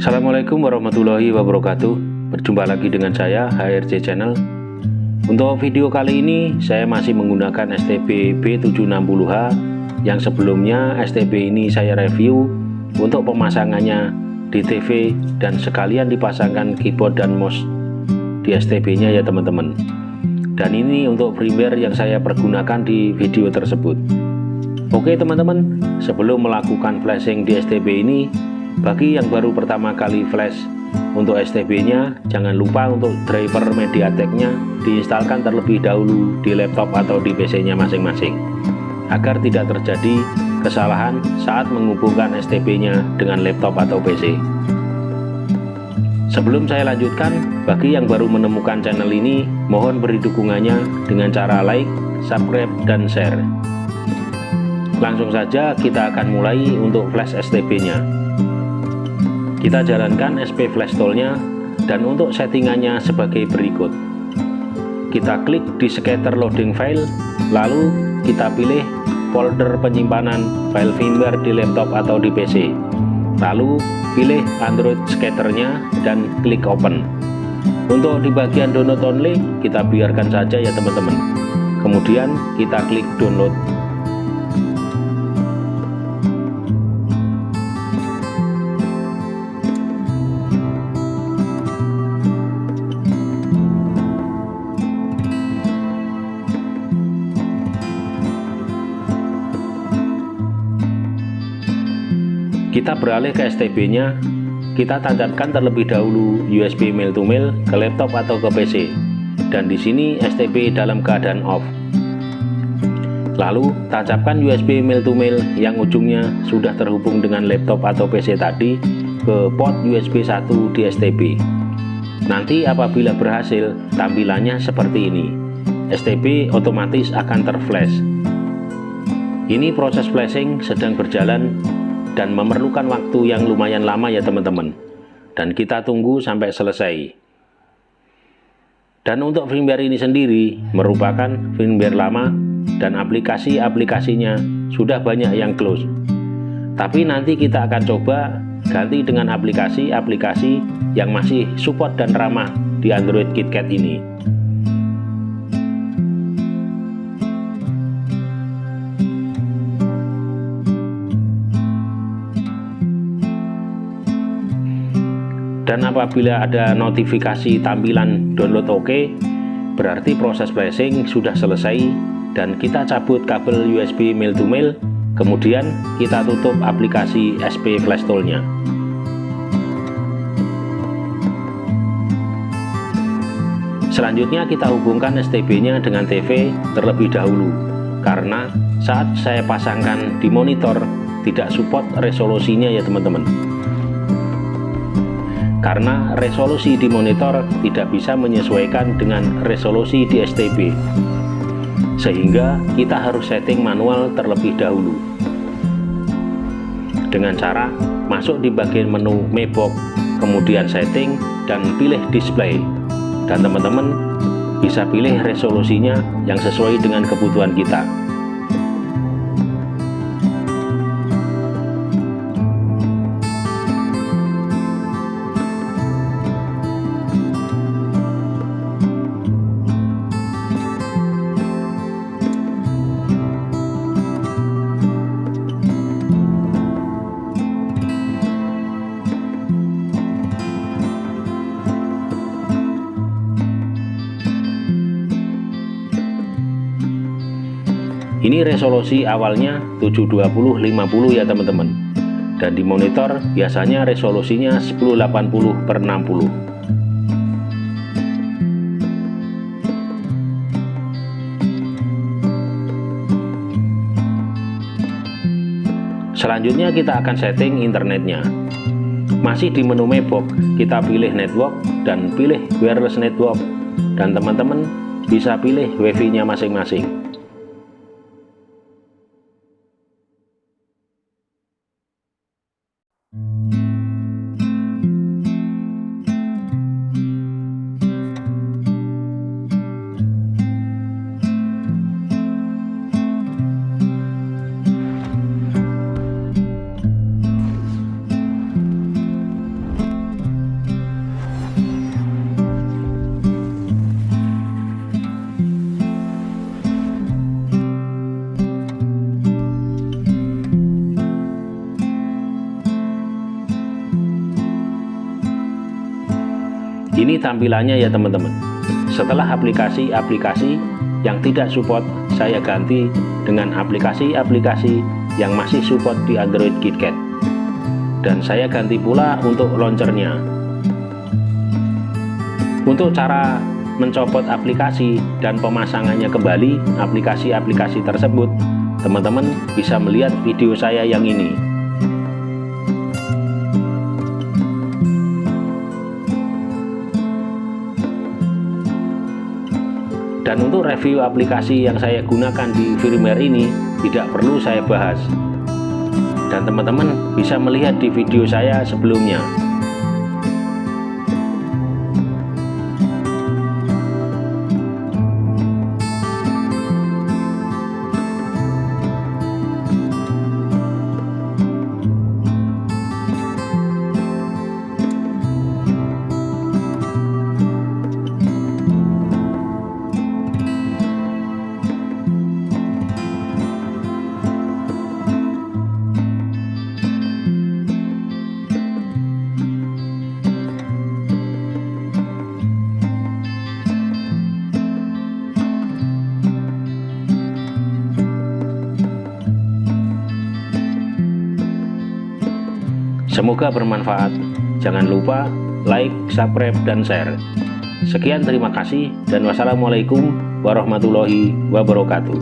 Assalamualaikum warahmatullahi wabarakatuh. Berjumpa lagi dengan saya HRC Channel. Untuk video kali ini saya masih menggunakan STB B760H Yang sebelumnya STB ini saya review Untuk pemasangannya di TV Dan sekalian dipasangkan keyboard dan mouse di STB nya ya teman-teman. Dan ini untuk firmware yang saya pergunakan di video tersebut. Oke teman-teman, sebelum melakukan flashing di STB ini, bagi yang baru pertama kali flash untuk STB-nya, jangan lupa untuk driver MediaTek-nya diinstalkan terlebih dahulu di laptop atau di PC-nya masing-masing, agar tidak terjadi kesalahan saat menghubungkan STB-nya dengan laptop atau PC. Sebelum saya lanjutkan, bagi yang baru menemukan channel ini, mohon beri dukungannya dengan cara like, subscribe, dan share langsung saja kita akan mulai untuk flash STB nya kita jalankan SP flash tool nya dan untuk settingannya sebagai berikut. Kita klik di scatter loading file lalu kita pilih folder penyimpanan file firmware di laptop atau di PC lalu pilih Android scatternya dan klik open. Untuk di bagian download only kita biarkan saja ya teman-teman. Kemudian kita klik download kita beralih ke STB nya kita tancapkan terlebih dahulu USB mail to mail ke laptop atau ke PC dan di sini STB dalam keadaan off. Lalu tancapkan USB mail to mail yang ujungnya sudah terhubung dengan laptop atau PC tadi ke port USB 1 di STB nanti apabila berhasil tampilannya seperti ini. STB otomatis akan terflash. Ini proses flashing sedang berjalan dan memerlukan waktu yang lumayan lama ya teman-teman. Dan kita tunggu sampai selesai. Dan untuk firmware ini sendiri merupakan firmware lama dan aplikasi-aplikasinya sudah banyak yang close. Tapi nanti kita akan coba ganti dengan aplikasi-aplikasi yang masih support dan ramah di Android KitKat ini apabila ada notifikasi tampilan download oke OK, berarti proses flashing sudah selesai dan kita cabut kabel USB mail to mail kemudian kita tutup aplikasi SP flash tool nya selanjutnya kita hubungkan STB nya dengan TV terlebih dahulu karena saat saya pasangkan di monitor tidak support resolusinya ya teman-teman karena resolusi di monitor tidak bisa menyesuaikan dengan resolusi di STB sehingga kita harus setting manual terlebih dahulu. Dengan cara masuk di bagian menu Mebox kemudian setting dan pilih display. Dan teman-teman bisa pilih resolusinya yang sesuai dengan kebutuhan kita resolusi awalnya 720-50 ya teman-teman. Dan di monitor biasanya resolusinya 1080 per 60 selanjutnya kita akan setting internetnya. Masih di menu Mebox kita pilih network dan pilih wireless network. Dan teman-teman bisa pilih wifi nya masing-masing ini tampilannya ya teman-teman. Setelah aplikasi-aplikasi yang tidak support saya ganti dengan aplikasi-aplikasi yang masih support di Android KitKat. Dan saya ganti pula untuk launchernya. Untuk cara mencopot aplikasi dan pemasangannya kembali aplikasi-aplikasi tersebut teman-teman bisa melihat video saya yang ini dan untuk review aplikasi yang saya gunakan di firmware ini tidak perlu saya bahas. Dan teman-teman bisa melihat di video saya sebelumnya Semoga bermanfaat. Jangan lupa like, subscribe, dan share. Sekian terima kasih dan wassalamualaikum warahmatullahi wabarakatuh.